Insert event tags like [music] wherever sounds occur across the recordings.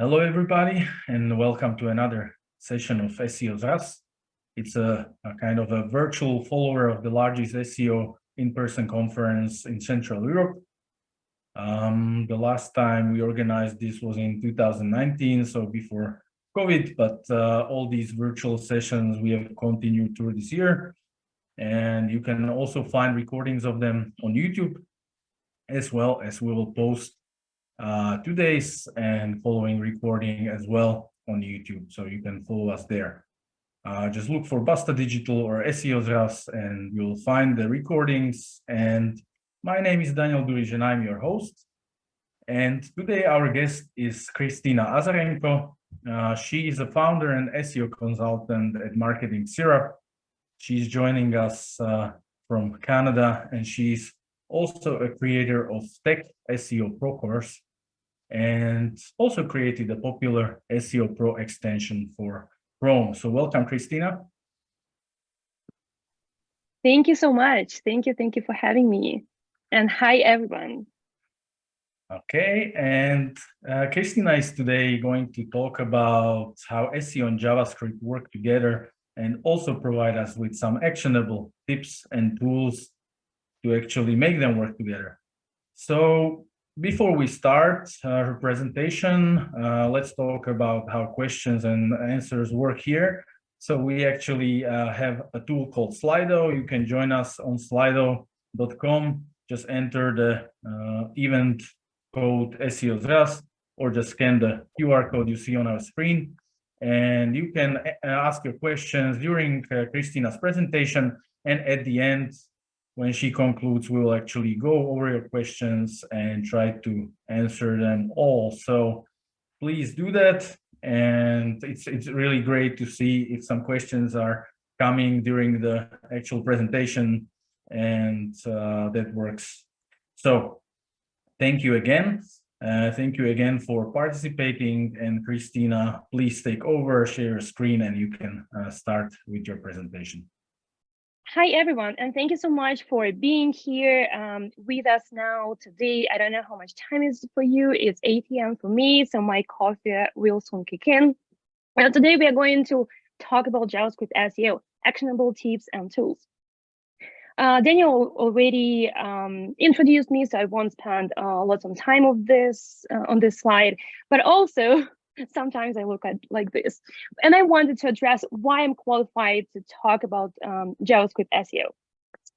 Hello, everybody, and welcome to another session of SEO ZAS. It's a, a, kind of a virtual follower of the largest SEO in-person conference in Central Europe. Um, the last time we organized this was in 2019, so before COVID, but uh, all these virtual sessions we have continued through this year. And you can also find recordings of them on YouTube, as well as we will post uh, today's and following recording as well on YouTube. So you can follow us there. Uh, just look for Basta Digital or SEO ZAS and you'll find the recordings. And my name is Daniel Duric and I'm your host. And today our guest is Kristina Azarenko. Uh, she is a founder and SEO consultant at Marketing Syrup. She's joining us uh, from Canada and she's also a creator of Tech SEO Pro course and also created a popular SEO Pro extension for Chrome. So welcome, Kristina. Thank you so much. Thank you. Thank you for having me. And hi, everyone. Okay, and uh, Kristina is today going to talk about how SEO and JavaScript work together and also provide us with some actionable tips and tools to actually make them work together. So before we start our presentation, uh, let's talk about how questions and answers work here. So we actually uh, have a tool called Slido. You can join us on slido.com. Just enter the uh, event code SEO ZAS or just scan the QR code you see on our screen. And you can uh, ask your questions during uh, Kristina's presentation. And at the end, when she concludes, we will actually go over your questions and try to answer them all. So please do that. And it's, it's really great to see if some questions are coming during the actual presentation and uh, that works. So thank you again. Uh, thank you again for participating and Kristina, please take over, share your screen and you can uh, start with your presentation. Hi, everyone, and thank you so much for being here um, with us now today. I don't know how much time is for you. It's 8 p.m. for me, so my coffee will soon kick in. Well, today we are going to talk about JavaScript SEO, actionable tips and tools. Uh, Daniel already um, introduced me, so I won't spend uh, lots of time of this uh, on this slide, but also sometimes I look at like this. And I wanted to address why I'm qualified to talk about um, JavaScript SEO.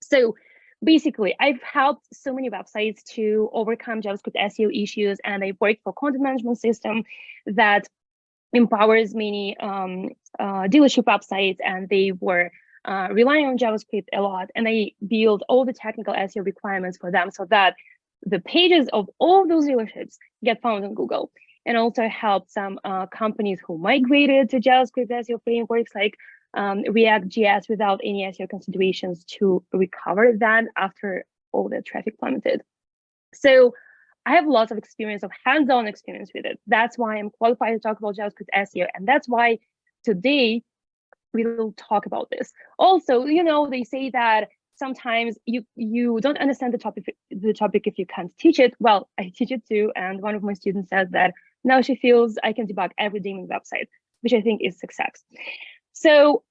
So basically, I've helped so many websites to overcome JavaScript SEO issues, and I work for content management system that empowers many um, uh, dealership websites, and they were uh, relying on JavaScript a lot, and I build all the technical SEO requirements for them so that the pages of all those dealerships get found on Google and also help some uh, companies who migrated to JavaScript SEO frameworks like um, React.js without any SEO considerations to recover that after all the traffic plummeted. So I have lots of experience of hands-on experience with it. That's why I'm qualified to talk about JavaScript SEO. And that's why today we will talk about this. Also, you know, they say that sometimes you you don't understand the topic the topic if you can't teach it. Well, I [laughs] teach it too. And one of my students said that now she feels I can debug every daemon website, which I think is success. So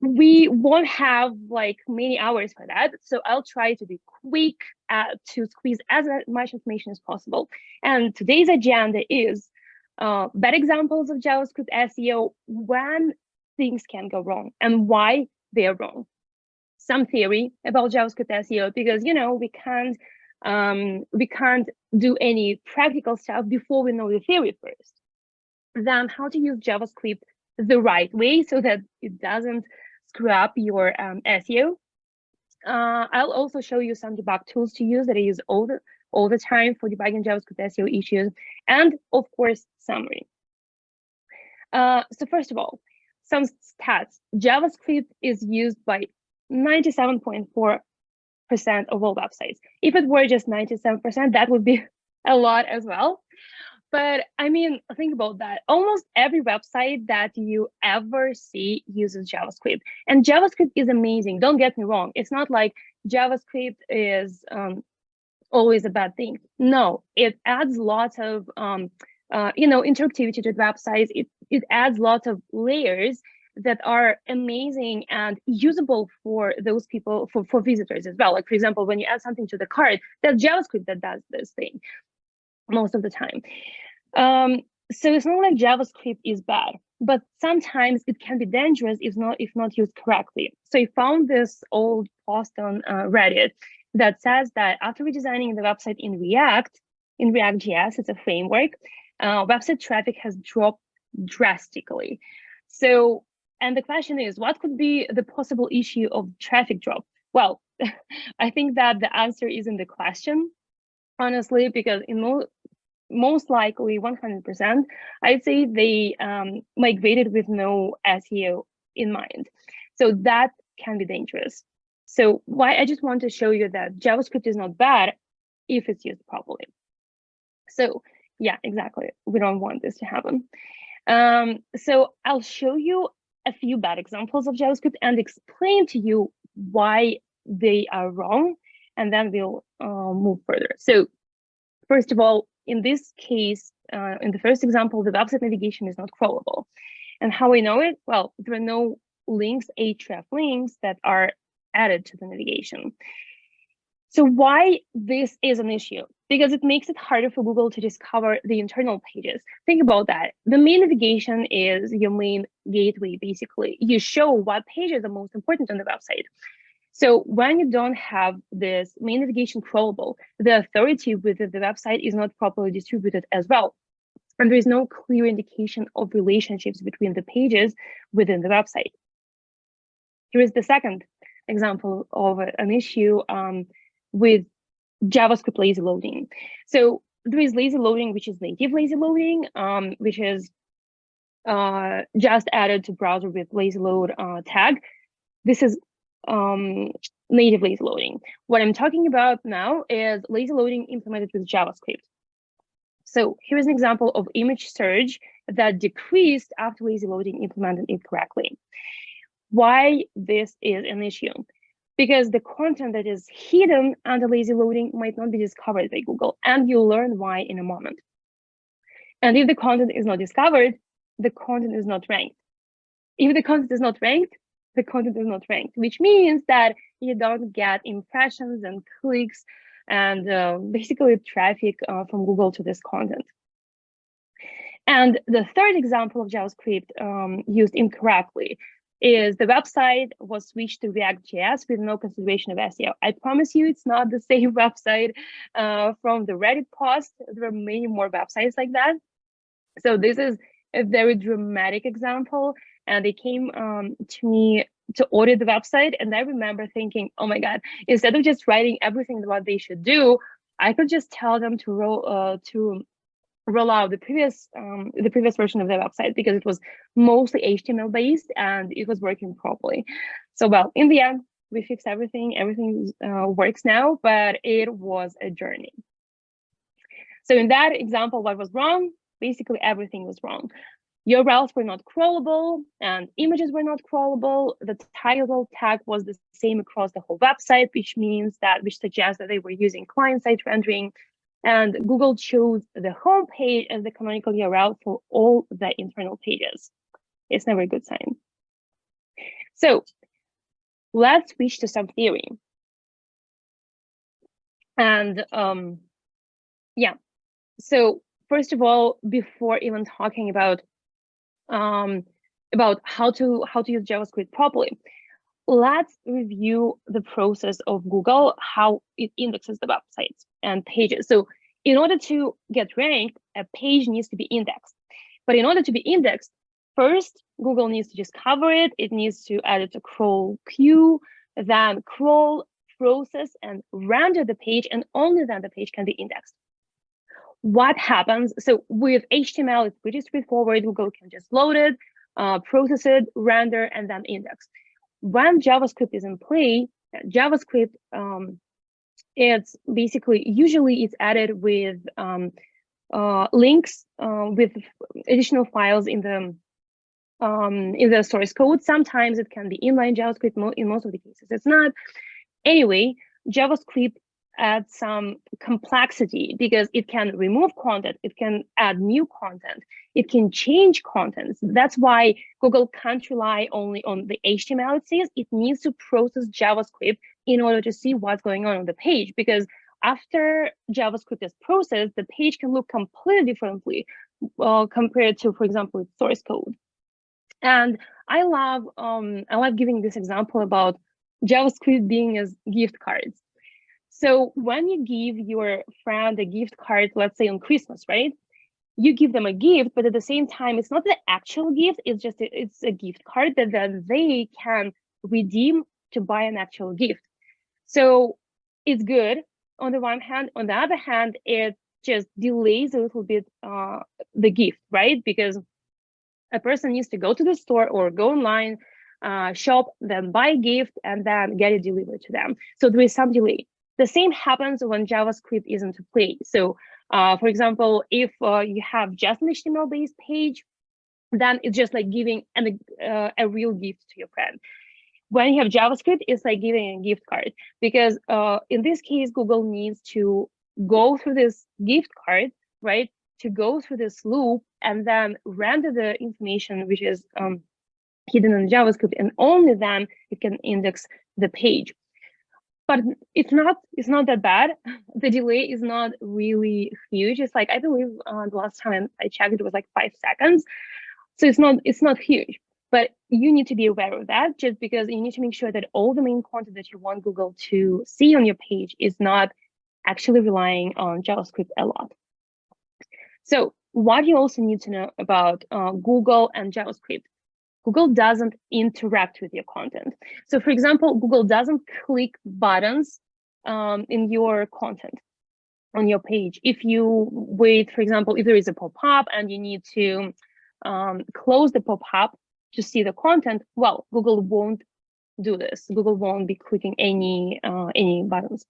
we won't have like many hours for that. So I'll try to be quick uh, to squeeze as much information as possible. And today's agenda is uh, bad examples of JavaScript SEO when things can go wrong and why they are wrong. Some theory about JavaScript SEO because, you know, we can't um, we can't do any practical stuff before we know the theory first. Then how to use JavaScript the right way so that it doesn't screw up your um, SEO. Uh, I'll also show you some debug tools to use that I use all the all the time for debugging JavaScript SEO issues, and of course, summary. Uh, so first of all, some stats. JavaScript is used by 97.4 percent of all websites. If it were just 97%, that would be [laughs] a lot as well. But I mean, think about that. Almost every website that you ever see uses JavaScript. And JavaScript is amazing. Don't get me wrong. It's not like JavaScript is um, always a bad thing. No, it adds lots of um, uh, you know, interactivity to the website. It, it adds lots of layers that are amazing and usable for those people, for, for visitors as well. Like, for example, when you add something to the cart, that's JavaScript that does this thing most of the time. Um, so it's not like JavaScript is bad, but sometimes it can be dangerous if not if not used correctly. So I found this old post on uh, Reddit that says that after redesigning the website in React, in React.js, it's a framework, uh, website traffic has dropped drastically. So, and the question is, what could be the possible issue of traffic drop? Well, [laughs] I think that the answer is in the question, honestly, because in mo most likely 100%, I'd say they um, migrated with no SEO in mind. So that can be dangerous. So why I just want to show you that JavaScript is not bad if it's used properly. So yeah, exactly. We don't want this to happen. Um, so I'll show you a few bad examples of JavaScript and explain to you why they are wrong, and then we'll uh, move further. So first of all, in this case, uh, in the first example, the website navigation is not crawlable. And how we know it? Well, there are no links, href links that are added to the navigation. So why this is an issue? Because it makes it harder for Google to discover the internal pages. Think about that. The main navigation is your main gateway, basically. You show what pages are most important on the website. So when you don't have this main navigation crawlable, the authority within the website is not properly distributed as well. And there is no clear indication of relationships between the pages within the website. Here is the second example of an issue um, with JavaScript lazy loading. So there is lazy loading, which is native lazy loading, um, which is uh, just added to browser with lazy load uh, tag. This is um, native lazy loading. What I'm talking about now is lazy loading implemented with JavaScript. So here's an example of image search that decreased after lazy loading implemented it correctly. Why this is an issue? Because the content that is hidden under lazy loading might not be discovered by Google, and you'll learn why in a moment. And if the content is not discovered, the content is not ranked. If the content is not ranked, the content is not ranked, which means that you don't get impressions and clicks and uh, basically traffic uh, from Google to this content. And the third example of JavaScript um, used incorrectly is the website was switched to React.js with no consideration of SEO. I promise you it's not the [laughs] same website uh, from the Reddit post. There are many more websites like that. So this is a very dramatic example and they came um, to me to audit the website. And I remember thinking, oh my God, instead of just writing everything what they should do, I could just tell them to roll uh, to roll out the previous um, the previous version of the website because it was mostly HTML based and it was working properly. So well, in the end, we fixed everything. Everything uh, works now, but it was a journey. So in that example, what was wrong? Basically, everything was wrong. URLs were not crawlable and images were not crawlable. The title tag was the same across the whole website, which means that, which suggests that they were using client-side rendering. And Google chose the home page as the canonical URL for all the internal pages. It's never a good sign. So let's switch to some theory. And um, yeah, so first of all, before even talking about um, about how to how to use JavaScript properly. Let's review the process of Google, how it indexes the websites and pages. So in order to get ranked, a page needs to be indexed. But in order to be indexed, first, Google needs to discover it. It needs to add it to crawl queue, then crawl, process, and render the page, and only then the page can be indexed what happens? So with HTML, it's pretty straightforward. Google can just load it, uh, process it, render, and then index. When JavaScript is in play, JavaScript, um, it's basically, usually it's added with um, uh, links uh, with additional files in the um, in the source code. Sometimes it can be inline JavaScript. In most of the cases, it's not. Anyway, JavaScript adds some complexity because it can remove content, it can add new content, it can change contents. That's why Google can't rely only on the HTML it sees, it needs to process JavaScript in order to see what's going on on the page because after JavaScript is processed, the page can look completely differently uh, compared to, for example, source code. And I love um, I love giving this example about JavaScript being as gift cards. So when you give your friend a gift card, let's say on Christmas, right? You give them a gift, but at the same time, it's not the actual gift, it's just a, it's a gift card that then they can redeem to buy an actual gift. So it's good on the one hand. On the other hand, it just delays a little bit uh, the gift, right? Because a person needs to go to the store or go online, uh, shop, then buy a gift, and then get it delivered to them. So there is some delay. The same happens when JavaScript is into play. So uh, for example, if uh, you have just an HTML-based page, then it's just like giving an, uh, a real gift to your friend. When you have JavaScript, it's like giving a gift card. Because uh, in this case, Google needs to go through this gift card, right? To go through this loop and then render the information which is um, hidden in JavaScript, and only then it can index the page. But it's not it's not that bad. [laughs] The delay is not really huge. It's like i believe uh, the last time i checked it was like five seconds. So it's not it's not huge but you need to be aware of that just because you need to make sure that all the main content that you want google to see on your page is not actually relying on javascript a lot so what you also need to know about uh, google and javascript Google doesn't interact with your content. So for example, Google doesn't click buttons um, in your content on your page. If you wait, for example, if there is a pop-up and you need to um, close the pop-up to see the content, well, Google won't do this. Google won't be clicking any uh, any buttons.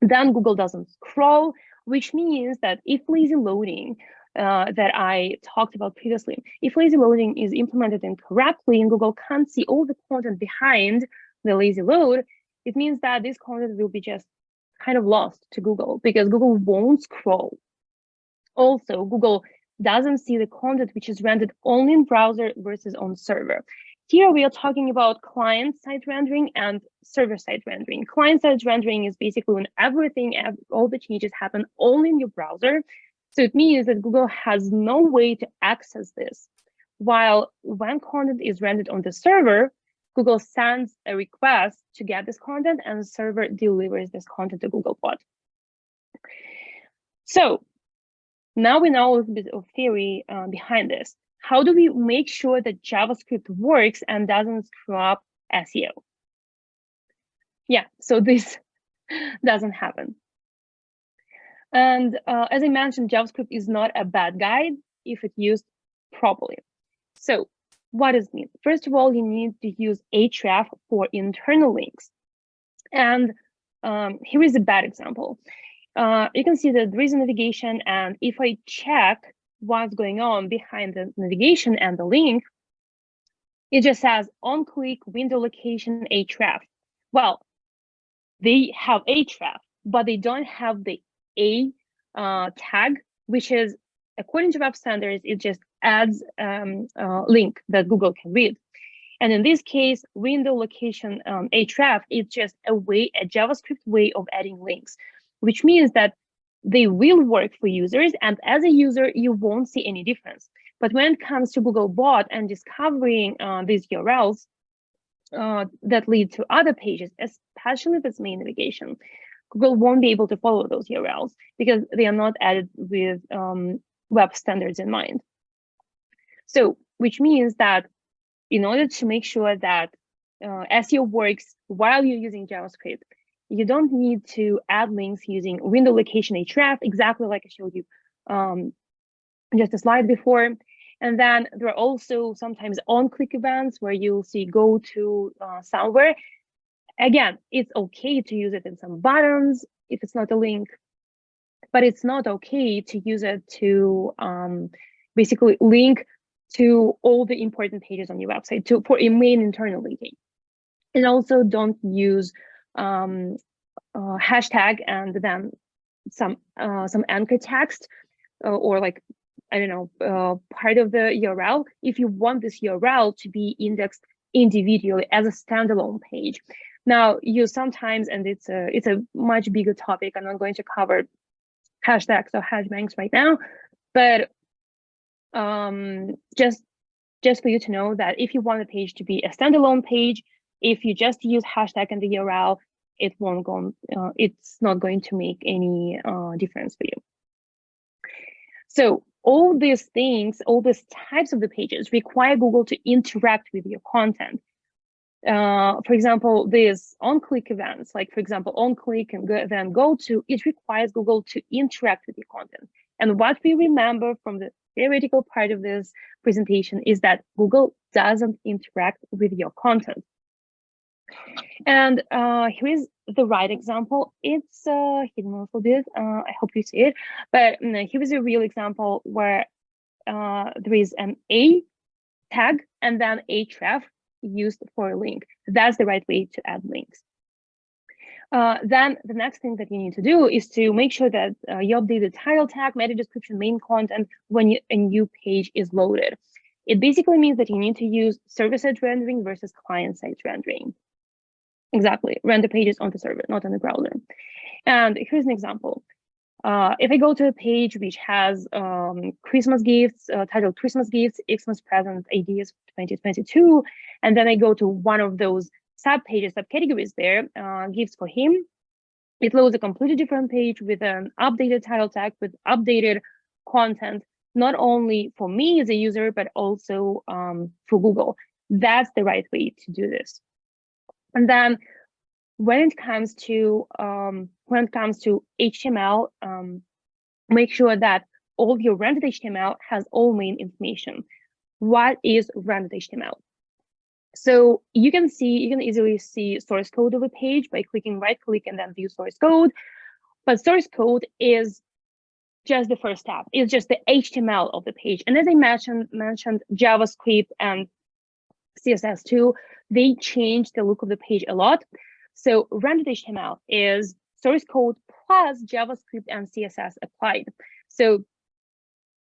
Then Google doesn't scroll, which means that if lazy loading uh, that I talked about previously. If lazy loading is implemented incorrectly and Google can't see all the content behind the lazy load, it means that this content will be just kind of lost to Google because Google won't scroll. Also, Google doesn't see the content which is rendered only in browser versus on server. Here we are talking about client-side rendering and server-side rendering. Client-side rendering is basically when everything, all the changes happen only in your browser so it means that Google has no way to access this. While when content is rendered on the server, Google sends a request to get this content and the server delivers this content to Googlebot. So now we know a little bit of theory uh, behind this. How do we make sure that JavaScript works and doesn't screw up SEO? Yeah, so this [laughs] doesn't happen. And uh, as I mentioned, JavaScript is not a bad guide if it's used properly. So what does it mean? First of all, you need to use href for internal links. And um, here is a bad example. Uh, you can see that there is a navigation, and if I check what's going on behind the navigation and the link, it just says on click window location href. Well, they have href, but they don't have the a uh, tag, which is according to web standards, it just adds um, a link that Google can read. And in this case, window location um, href is just a way, a JavaScript way of adding links, which means that they will work for users. And as a user, you won't see any difference. But when it comes to Googlebot and discovering uh, these URLs uh, that lead to other pages, especially this main navigation, Google won't be able to follow those URLs because they are not added with um, web standards in mind. So, which means that in order to make sure that uh, SEO works while you're using JavaScript, you don't need to add links using window location href, exactly like I showed you um, just a slide before. And then there are also sometimes on-click events where you'll see go to uh, somewhere Again, it's okay to use it in some buttons if it's not a link, but it's not okay to use it to um, basically link to all the important pages on your website to for a main internal linking. And also don't use um, uh, hashtag and then some uh, some anchor text uh, or like I don't know uh, part of the URL. If you want this URL to be indexed individually as a standalone page, now you sometimes and it's a it's a much bigger topic. I'm not going to cover hashtags or hashbangs right now, but um, just just for you to know that if you want a page to be a standalone page, if you just use hashtag and the URL, it won't go, uh, it's not going to make any uh, difference for you. So all these things, all these types of the pages require Google to interact with your content. Uh, for example, these on-click events, like for example, on-click and go, then go to, it requires Google to interact with your content. And what we remember from the theoretical part of this presentation is that Google doesn't interact with your content. And uh, here is the right example. It's uh, hidden a little bit. Uh, I hope you see it. But um, here is a real example where uh, there is an A tag and then href used for a link. That's the right way to add links. Uh, then the next thing that you need to do is to make sure that uh, you update the title tag, meta description, main content when you, a new page is loaded. It basically means that you need to use server-side rendering versus client-side rendering. Exactly, render pages on the server, not on the browser. And here's an example. Uh, if I go to a page which has um, Christmas gifts, uh, titled Christmas gifts, Xmas present ideas 2022, and then I go to one of those sub pages, subcategories there, uh, gifts for him, it loads a completely different page with an updated title tag, with updated content, not only for me as a user, but also um, for Google. That's the right way to do this. And then when it comes to um, when it comes to HTML, um, make sure that all your rendered HTML has all main information. What is rendered HTML? So you can see, you can easily see source code of a page by clicking right click and then view source code. But source code is just the first step. It's just the HTML of the page. And as I mentioned, mentioned JavaScript and CSS2, they change the look of the page a lot. So rendered HTML is source code plus JavaScript and CSS applied. So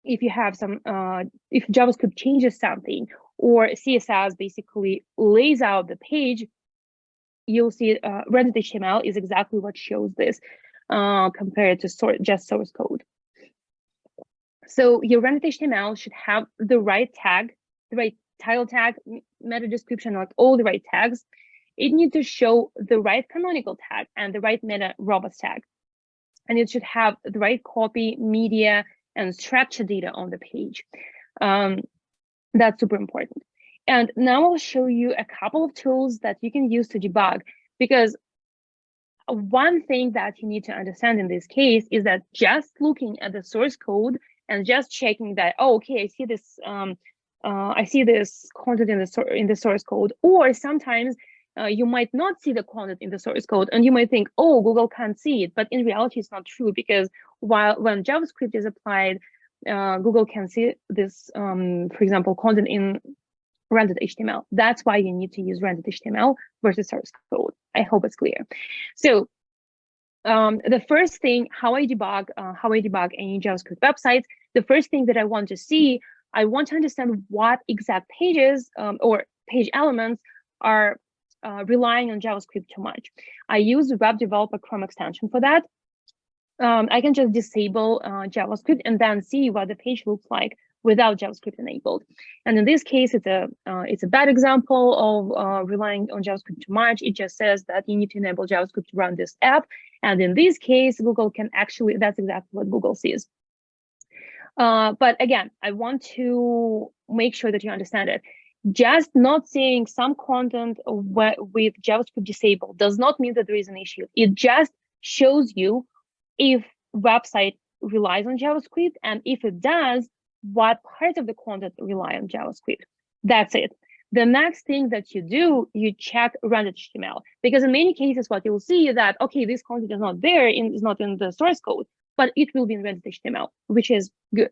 if you have some, uh, if JavaScript changes something or CSS basically lays out the page, you'll see uh, rendered HTML is exactly what shows this uh, compared to sort just source code. So your rendered HTML should have the right tag, the right title tag, meta description, like all the right tags. It needs to show the right canonical tag and the right meta robots tag. And it should have the right copy, media, and structure data on the page. Um, that's super important. And now I'll show you a couple of tools that you can use to debug because one thing that you need to understand in this case is that just looking at the source code and just checking that, oh, okay, I see this um, uh, I see this content in the in the source code, or sometimes uh, you might not see the content in the source code, and you might think, oh, Google can't see it, but in reality, it's not true because while when JavaScript is applied, uh, Google can see this, um, for example, content in rendered HTML. That's why you need to use rendered HTML versus source code. I hope it's clear. So um, the first thing, how I debug, uh, how I debug any JavaScript websites, the first thing that I want to see I want to understand what exact pages um, or page elements are uh, relying on JavaScript too much. I use Web Developer Chrome extension for that. Um, I can just disable uh, JavaScript and then see what the page looks like without JavaScript enabled. And in this case, it's a uh, it's a bad example of uh, relying on JavaScript too much. It just says that you need to enable JavaScript to run this app. And in this case, Google can actually, that's exactly what Google sees. Uh, but again, I want to make sure that you understand it. Just not seeing some content with JavaScript disabled does not mean that there is an issue. It just shows you if website relies on JavaScript and if it does, what parts of the content rely on JavaScript. That's it. The next thing that you do, you check rendered HTML because in many cases, what you'll see is that, okay, this content is not there, in, is not in the source code, but it will be in rendered HTML, which is good.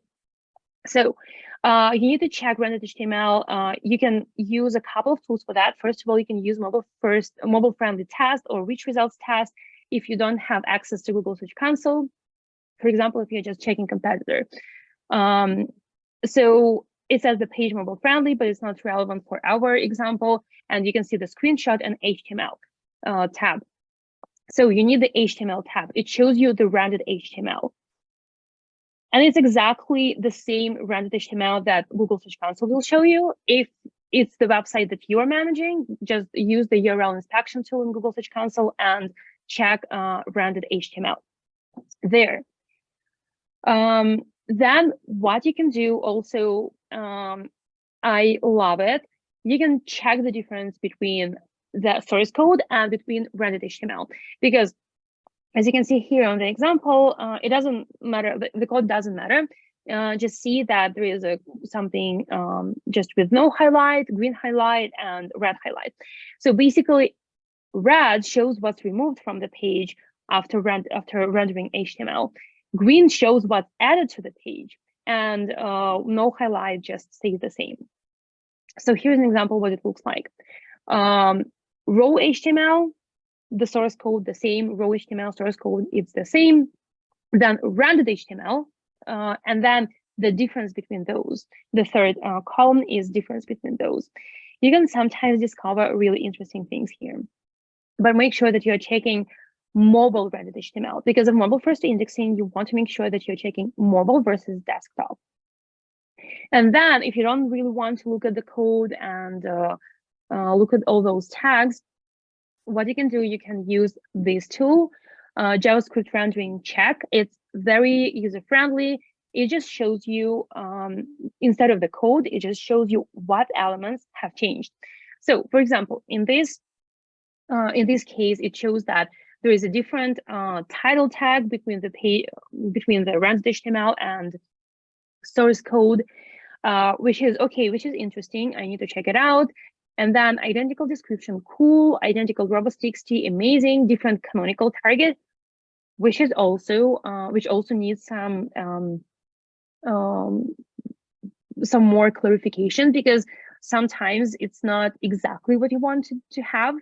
So uh, you need to check rendered HTML. Uh, you can use a couple of tools for that. First of all, you can use mobile first, mobile friendly test or rich results test. if you don't have access to Google Search Console, for example, if you're just checking competitor. Um, so it says the page mobile friendly, but it's not relevant for our example. And you can see the screenshot and HTML uh, tab. So you need the HTML tab. It shows you the rendered HTML. And it's exactly the same rendered HTML that Google Search Console will show you. If it's the website that you are managing, just use the URL inspection tool in Google Search Console and check uh, rendered HTML there. Um, then what you can do also, um, I love it. You can check the difference between the source code and between rendered HTML because as you can see here on the example, uh, it doesn't matter, the, code doesn't matter. Uh, just see that there is a something um, just with no highlight, green highlight, and red highlight. So basically, red shows what's removed from the page after, rend after rendering HTML. Green shows what's added to the page, and uh, no highlight just stays the same. So here's an example what it looks like. Um, raw HTML, the source code the same, raw HTML source code it's the same. Then rendered HTML, uh, and then the difference between those. The third uh, column is difference between those. You can sometimes discover really interesting things here, but make sure that you're checking mobile rendered HTML because of mobile first indexing, you want to make sure that you're checking mobile versus desktop. And then if you don't really want to look at the code and uh, uh, look at all those tags, what you can do, you can use this tool, uh, JavaScript rendering check. It's very user-friendly. It just shows you, um, instead of the code, it just shows you what elements have changed. So for example, in this, uh, in this case, it shows that there is a different uh, title tag between the page, between the rendered HTML and source code, uh, which is okay, which is interesting. I need to check it out. And then identical description, cool, identical robots.txt, amazing, different canonical target, which is also, uh, which also needs some, um, um, some more clarification because sometimes it's not exactly what you want to, to have.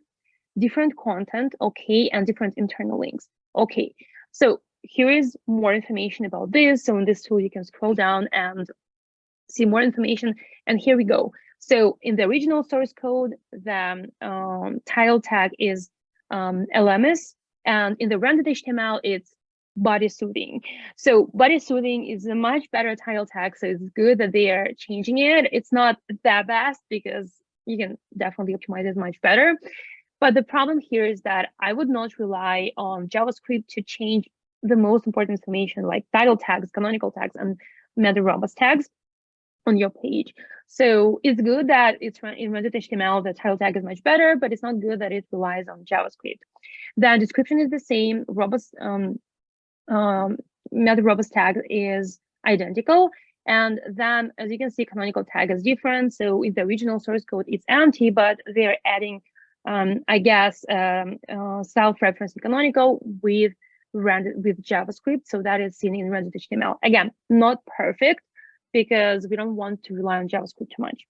Different content, okay, and different internal links, okay. So here is more information about this. So in this tool, you can scroll down and see more information. And here we go. So in the original source code, the um, title tag is um, LMS, and in the rendered HTML, it's body soothing. So body soothing is a much better title tag, so it's good that they are changing it. It's not that best because you can definitely optimize it much better. But the problem here is that I would not rely on JavaScript to change the most important information like title tags, canonical tags, and meta robots tags on your page. So it's good that it's in rendered HTML, the title tag is much better, but it's not good that it relies on JavaScript. The description is the same. Robots, um, um, meta robots tag is identical. And then, as you can see, canonical tag is different. So in the original source code, it's empty, but they're adding, um, I guess, um, uh, self-referencing canonical with rendered with JavaScript. So that is seen in rendered HTML. Again, not perfect, because we don't want to rely on JavaScript too much.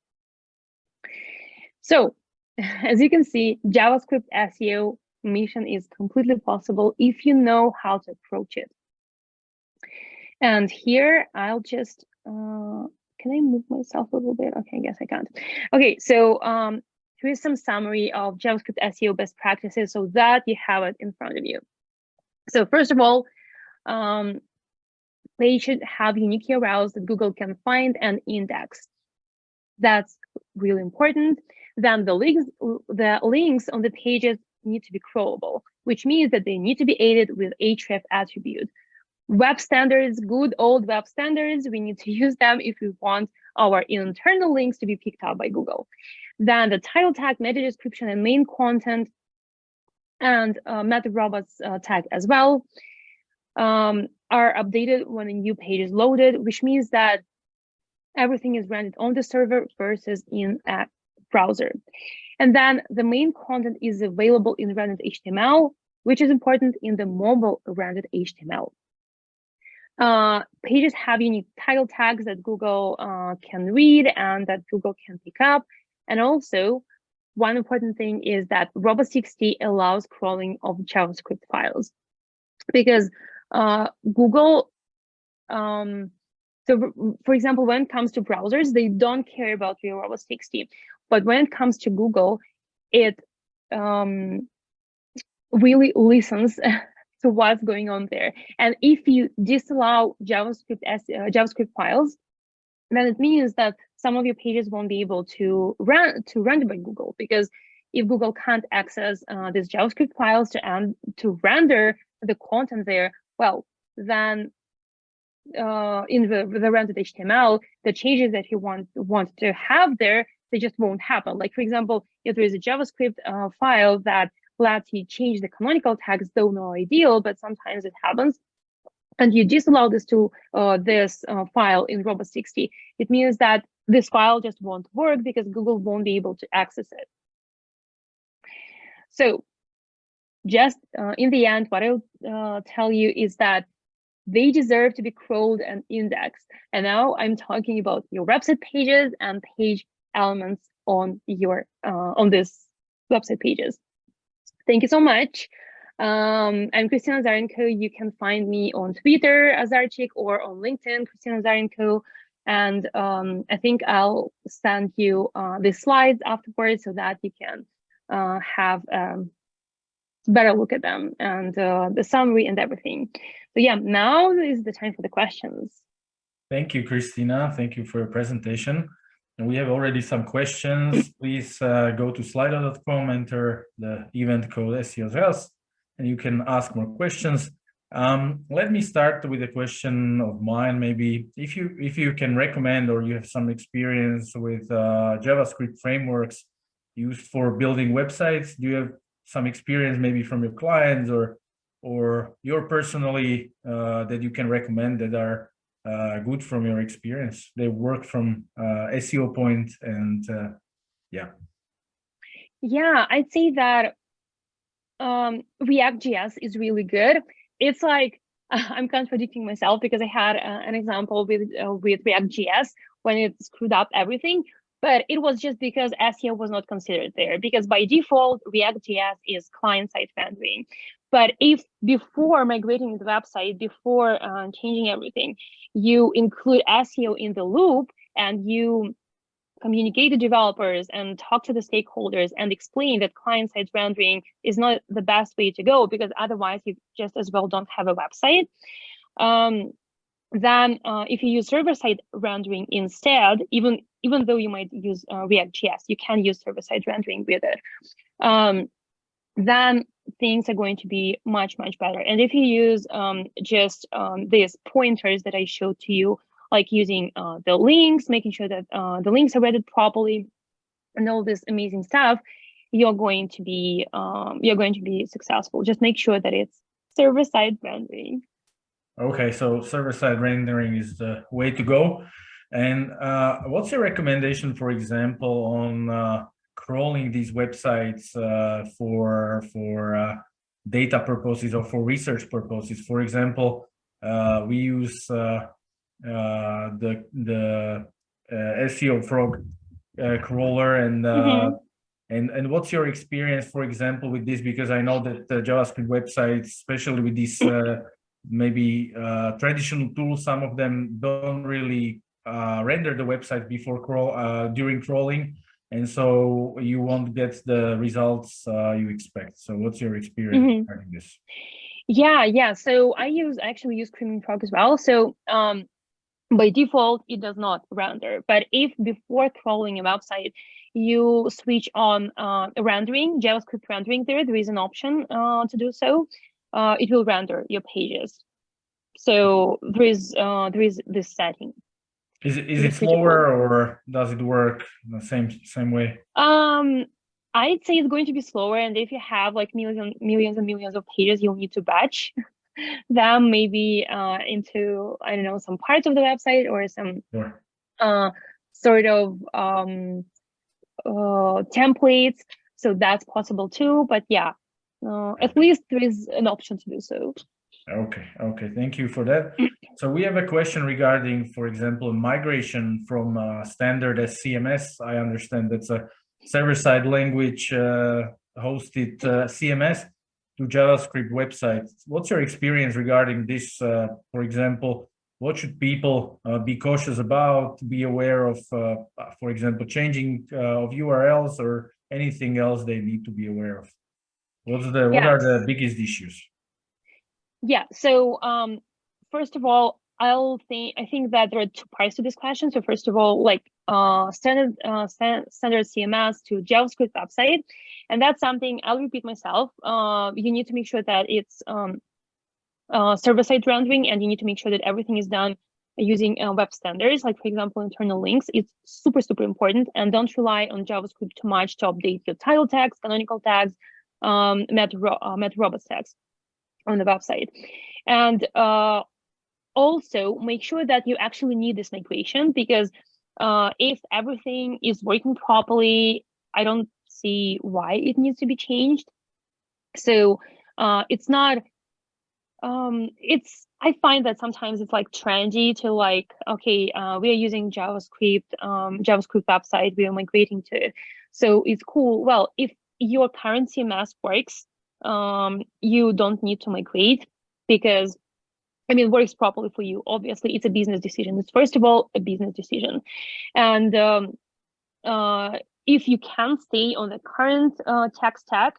So [laughs] as you can see, JavaScript SEO mission is completely possible if you know how to approach it. And here I'll just, uh, can I move myself a little bit? Okay, I guess I can't. Okay, so um, here's some summary of JavaScript SEO best practices so that you have it in front of you. So first of all, um, they should have unique URLs that Google can find and index. That's really important. Then the links, the links on the pages need to be crawlable, which means that they need to be aided with href attribute. Web standards, good old web standards, we need to [laughs] use them if we want our internal links to be picked up by Google. Then the title tag, meta description, and main content, and uh, meta robots uh, tag as well um, are updated when a new page is loaded, which means that everything is rendered on the server versus in a browser. And then the main content is available in rendered HTML, which is important in the mobile rendered HTML. Uh, pages have unique title tags that Google uh, can read and that Google can pick up. And also one important thing is that robots.txt allows crawling of JavaScript files because uh, Google, um, so for example, when it comes to browsers, they don't care about your robots.txt, but when it comes to Google, it um, really listens [laughs] to what's going on there. And if you disallow JavaScript as uh, JavaScript files, then it means that some of your pages won't be able to run to render by Google because if Google can't access uh, these JavaScript files to and to render the content there, well, then uh, in the, the rendered HTML, the changes that he want want to have there, they just won't happen. Like for example, if there is a JavaScript uh, file that lets you change the canonical tags, though no ideal, but sometimes it happens, and you disallow this to uh, this uh, file in robots.txt, it means that this file just won't work because Google won't be able to access it. So just uh, in the end, what I'll uh, tell you is that they deserve to be crawled and indexed. And now I'm talking about your website pages and page elements on your uh, on this website pages. Thank you so much. Um, I'm Kristina Azarenko. You can find me on Twitter, as Azarchik, or on LinkedIn, Kristina Azarenko. And um, I think I'll send you uh, the slides afterwards so that you can uh, have um, better look at them and uh, the summary and everything. So yeah, now is the time for the questions. Thank you, Kristina. Thank you for your presentation. And we have already some questions. [laughs] Please uh, go to slido.com, enter the event code SEOs and you can ask more questions. Um, let me start with a question of mine. Maybe if you if you can recommend or you have some experience with uh, JavaScript frameworks used for building websites, do you have some experience maybe from your clients or or your personally uh, that you can recommend that are uh, good from your experience? They work from uh, SEO point and uh, yeah. Yeah, I'd say that um, React.js is really good. It's like [laughs] I'm contradicting myself because I had uh, an example with uh, with React.js when it screwed up everything, but it was just because SEO was not considered there because by default React.js is client-side rendering. But if before migrating the website, before uh, changing everything, you include SEO in the loop and you communicate to developers and talk to the stakeholders and explain that client-side rendering is not the best way to go because otherwise you just as well don't have a website. Um, then uh, if you use server-side rendering instead, even even though you might use uh, React.js, you can use server-side rendering with it. Um, then things are going to be much, much better. And if you use um, just um, these pointers that I showed to you like using uh, the links, making sure that uh, the links are read properly, and all this amazing stuff, you're going to be um, you're going to be successful. Just make sure that it's server-side rendering. Okay, so server-side rendering is the way to go. And uh, what's your recommendation, for example, on uh, crawling these websites uh, for for uh, data purposes or for research purposes? For example, uh, we use uh, uh, the the uh, SEO frog uh, crawler and mm -hmm. and and what's your experience, for example, with this? Because I know that JavaScript websites, especially with these maybe traditional tools, some of them don't really render the website before crawl during crawling and so you won't get the results uh, you expect. So what's your experience mm -hmm. regarding this? Yeah, yeah. So I use I actually use Screaming Frog as well. So um, by default, it does not render. But if before crawling a website, you switch on uh, rendering, JavaScript rendering there, there is an option uh, to do so, uh, it will render your pages. So there is uh, there is this setting. Is it, is it slower or does it work the same same way? Um, I'd say it's going to be slower. And if you have like millions, millions and millions of pages, you'll need to batch [laughs] them maybe uh, into, I don't know, some parts of the website or some sure. uh, sort of um, uh, templates. So that's possible too. But yeah, uh, at least there is an option to do so. Okay, okay, thank you for that. [clears throat] So we have a question regarding, for example, migration from uh, standard as CMS. I understand that's a server-side language uh, hosted uh, CMS to JavaScript websites. What's your experience regarding this? Uh, for example, what should people uh, be cautious about, be aware of, uh, for example, changing of URLs or anything else they need to be aware of? What's the, what yes. are the biggest issues? Yeah, so um, first of all, I'll think I think that there are two parts to this question. So first of all, like uh, standard uh, standard CMS to JavaScript website, and that's something I'll repeat myself. Uh, you need to make sure that it's um, uh, server-side rendering, and you need to make sure that everything is done using uh, web standards. Like for example, internal links. It's super super important, and don't rely on JavaScript too much to update your title tags, canonical tags, um, meta, uh, meta robots on the website, and uh, also make sure that you actually need this migration because uh, if everything is working properly, I don't see why it needs to be changed. So uh, it's not, um, it's, I find that sometimes it's like trendy to like, okay, uh, we are using JavaScript, um, JavaScript website, we are migrating to it. So it's cool. Well, if your current CMS works, um, you don't need to migrate because I mean, works properly for you. Obviously, it's a business decision. It's first of all a business decision, and um, uh, if you can stay on the current uh, tech stack,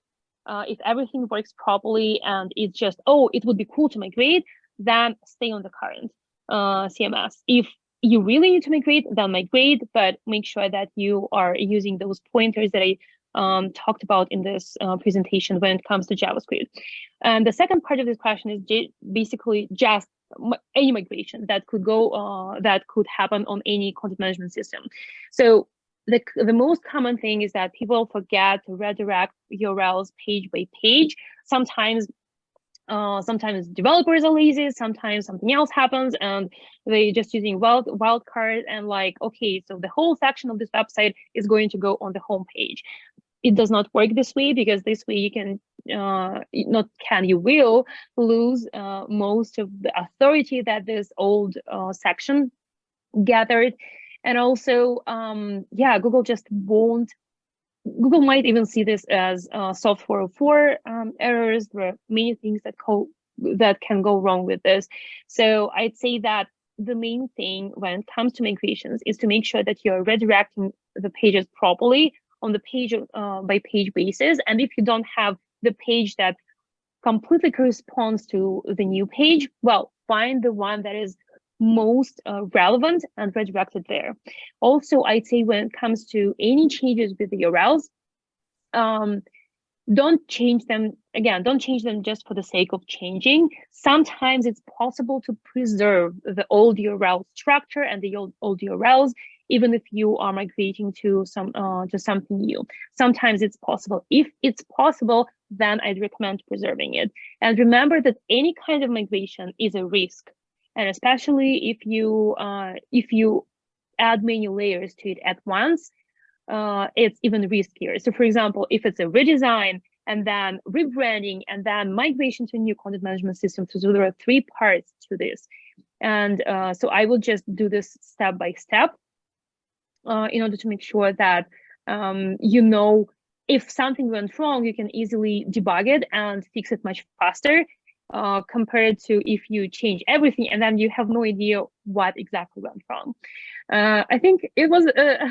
uh, if everything works properly and it's just oh, it would be cool to migrate, then stay on the current uh, CMS. If you really need to migrate, then migrate, but make sure that you are using those pointers that I um, talked about in this uh, presentation when it comes to JavaScript. And the second part of this question is basically just any migration that could go uh, that could happen on any content management system. So the, the most common thing is that people forget to redirect URLs page by page. Sometimes uh, sometimes developers are lazy, sometimes something else happens and they just using wild wildcard and like, okay, so the whole section of this website is going to go on the home page it does not work this way because this way you can uh, not can you will lose uh, most of the authority that this old uh, section gathered. And also um, yeah google just won't google might even see this as uh, soft 404 um, errors. There are many things that co that can go wrong with this. So i'd say that the main thing when it comes to migrations is to make sure that you're redirecting the pages properly on the page uh, by page basis. And if you don't have the page that completely corresponds to the new page, well, find the one that is most uh, relevant and redirect it there. Also, I'd say when it comes to any changes with the URLs, um, don't change them again don't change them just for the sake of changing sometimes it's possible to preserve the old url structure and the old, old urls even if you are migrating to some uh, to something new. Sometimes it's possible. If it's possible, then I'd recommend preserving it. And remember that any kind of migration is a risk, and especially if you uh, if you add many layers to it at once, uh, it's even riskier. So, for example, if it's a redesign and then rebranding and then migration to a new content management system, so there are three parts to this. And uh, so I will just do this step by step uh, in order to make sure that um, you know if something went wrong, you can easily debug it and fix it much faster uh, compared to if you change everything and then you have no idea what exactly went wrong. Uh, I think it was uh,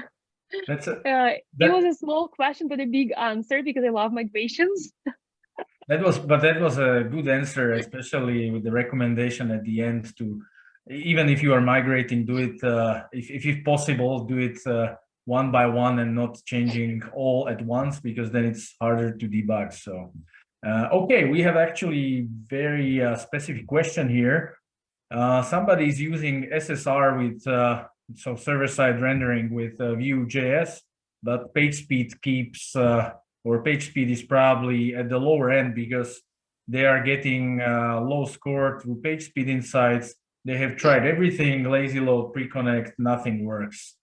[laughs] That's a, [laughs] uh, that, it was a small question but a big answer because I love migrations. [laughs] that was, but that was a good answer, especially with the recommendation at the end to even if you are migrating, do it, uh, if, if it's possible, do it uh, one by one and not changing all at once, because then it's harder to debug. So, uh, okay, we have actually very uh, specific question here. Uh, somebody is using SSR with, uh, so server-side rendering with Vue.js, but page speed keeps, or page speed is probably at the lower end because they are getting low score through page speed insights they have tried everything, lazy load, pre-connect, nothing works.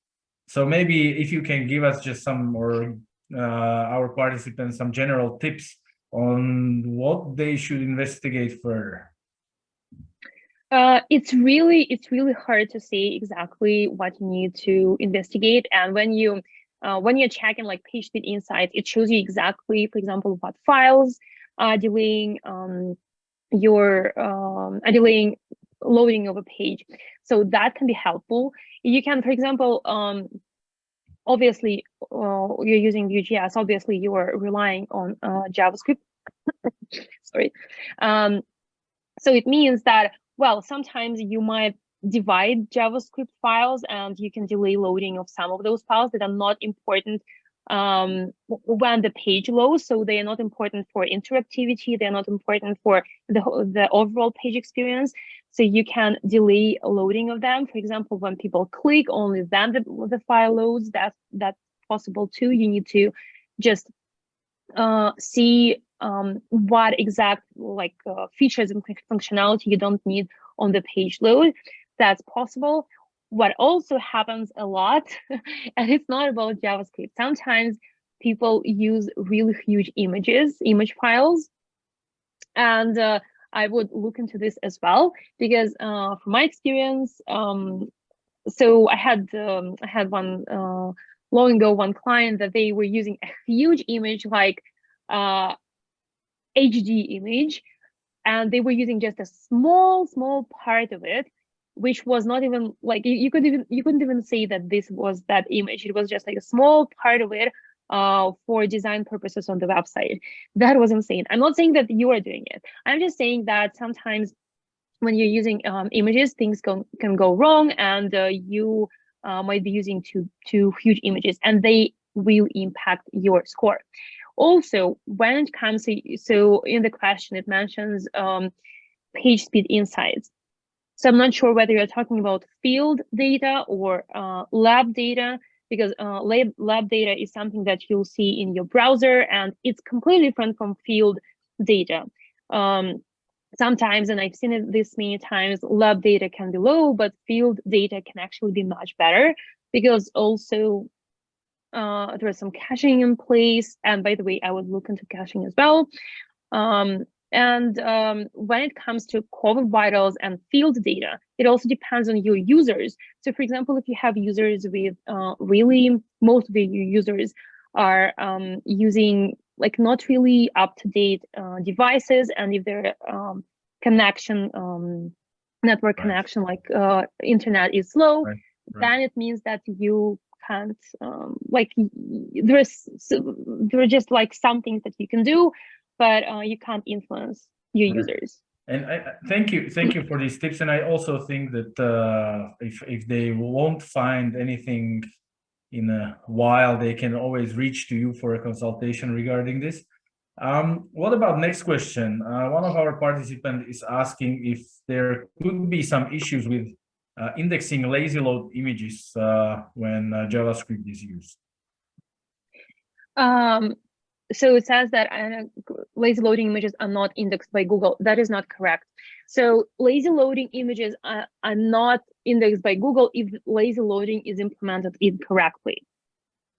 So maybe if you can give us just some or uh, our participants some general tips on what they should investigate further. Uh, it's really it's really hard to say exactly what you need to investigate and when you uh, when you're checking like PageSpeed Insights, it shows you exactly, for example, what files are delaying um, your um, are delaying loading of a page. So that can be helpful. You can, for example, um, obviously uh, you're using Vue.js, obviously you are relying on uh, JavaScript. [coughs] Sorry. Um, so it means that, well, sometimes you might divide JavaScript files and you can delay loading of some of those files that are not important um, when the page loads. So they are not important for interactivity. They're not important for the, the overall page experience. So you can delay loading of them. For example, when people click only then the, the file loads, that's, that's possible too. You need to just uh, see um, what exact like uh, features and functionality you don't need on the page load. That's possible. What also happens a lot, [laughs] and it's not about JavaScript. Sometimes people use really huge images, image files, and uh, I would look into this as well because uh, from my experience, um, so I had um, I had one uh, long ago one client that they were using a huge image like uh, HD image, and they were using just a small small part of it, which was not even like you, you could even you couldn't even say that this was that image. It was just like a small part of it uh, for design purposes on the website. That was insane. I'm not saying that you are doing it. I'm just saying that sometimes when you're using um, images, things can, can go wrong and uh, you uh, might be using two, two huge images and they will impact your score. Also, when it comes to, so in the question, it mentions um, page speed insights. So I'm not sure whether you're talking about field data or uh, lab data because uh, lab, lab data is something that you'll see in your browser and it's completely different from field data. Um, sometimes, and I've seen it this many times, lab data can be low, but field data can actually be much better because also uh, there is some caching in place. And by the way, I would look into caching as well. Um, and um, when it comes to core vitals and field data, it also depends on your users. So for example, if you have users with uh, really, most of your users are um, using like not really up-to-date uh, devices, and if their um, connection, um, network right. connection, like uh, internet is slow, right. Right. then it means that you can't, um, like there's, there are just like some things that you can do, but uh, you can't influence your mm-hmm. users. And I, thank you, thank you for these tips. And I also think that uh, if if they won't find anything in a while, they can always reach to you for a consultation regarding this. Um, what about next question? Uh, one of our participants is asking if there could be some issues with uh, indexing lazy load images uh, when uh, JavaScript is used. Um, so it says that uh, lazy loading images are not indexed by Google. That is not correct. So lazy loading images are, are not indexed by Google if lazy loading is implemented incorrectly.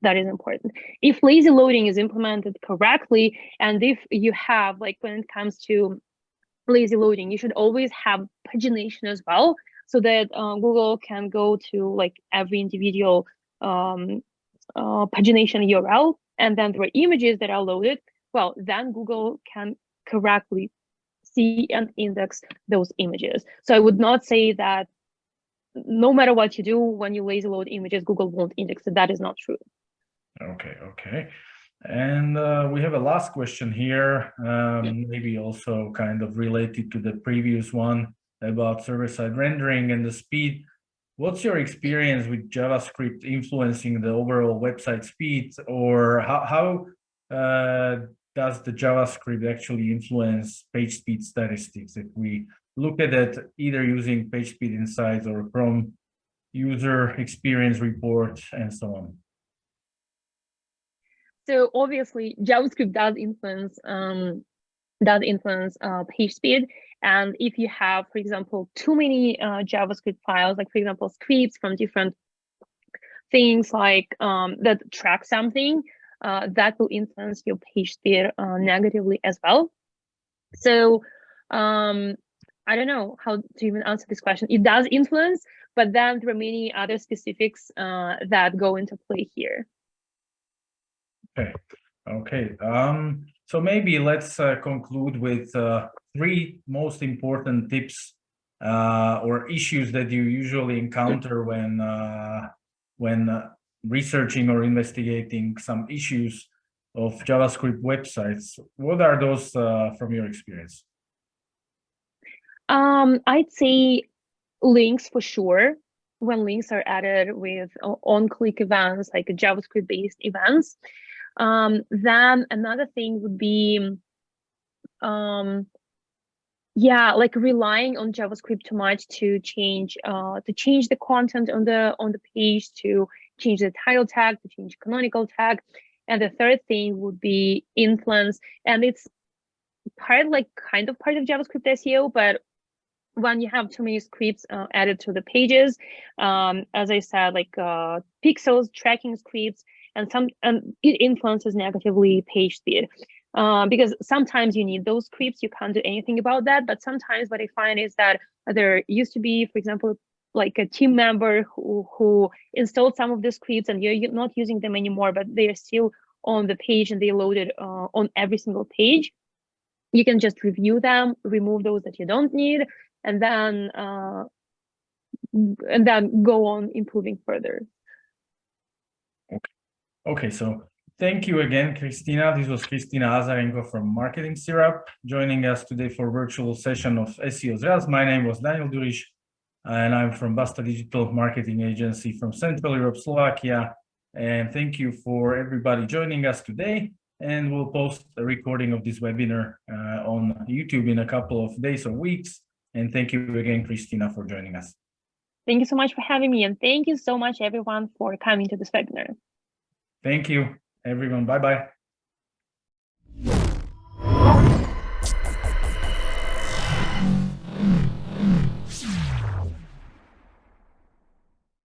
That is important. If lazy loading is implemented correctly, and if you have, like when it comes to lazy loading, you should always have pagination as well, so that uh, Google can go to like every individual um, uh, pagination URL and then there are images that are loaded, well, then Google can correctly see and index those images. So I would not say that no matter what you do, when you lazy load images, Google won't index it. That is not true. Okay, okay. And uh, we have a last question here, um, maybe also kind of related to the previous one about server-side rendering and the speed. What's your experience with JavaScript influencing the overall website speed or how, how uh, does the JavaScript actually influence page speed statistics? If we look at it either using page speed insights or Chrome user experience report and so on. So obviously JavaScript does influence um, does influence uh, page speed and if you have, for example, too many uh, JavaScript files, like for example, scripts from different things like um, that track something, uh, that will influence your page speed uh, negatively as well. So um, I don't know how to even answer this question. It does influence, but then there are many other specifics uh, that go into play here. Okay, okay. Um, so maybe let's uh, conclude with uh, three most important tips uh, or issues that you usually encounter when uh, when uh, researching or investigating some issues of JavaScript websites. What are those uh, from your experience? Um, I'd say links for sure. When links are added with on-click events, like JavaScript-based events. Um, then another thing would be, um, yeah, like relying on JavaScript too much to change, uh, to change the content on the on the page, to change the title tag, to change canonical tag. And the third thing would be influence, and it's part like kind of part of JavaScript SEO, but when you have too many scripts uh, added to the pages, um, as I said, like uh, pixels, tracking scripts, and some and it influences negatively page speed. Uh, because sometimes you need those scripts, you can't do anything about that. But sometimes what I find is that there used to be, for example, like a team member who, who installed some of the scripts and you're not using them anymore, but they're still on the page and they loaded uh, on every single page. You can just review them, remove those that you don't need, and then uh, and then go on improving further. Okay. So thank you again, Kristina. This was Kristina Azarenko from Marketing Syrup joining us today for virtual session of SEO Zraz. My name was Daniel Durish, and I'm from Basta Digital Marketing Agency from Central Europe, Slovakia. And thank you for everybody joining us today. And we'll post a recording of this webinar uh, on YouTube in a couple of days or weeks. And thank you again, Kristina, for joining us. Thank you so much for having me. And thank you so much, everyone, for coming to this webinar. Thank you, everyone. Bye-bye.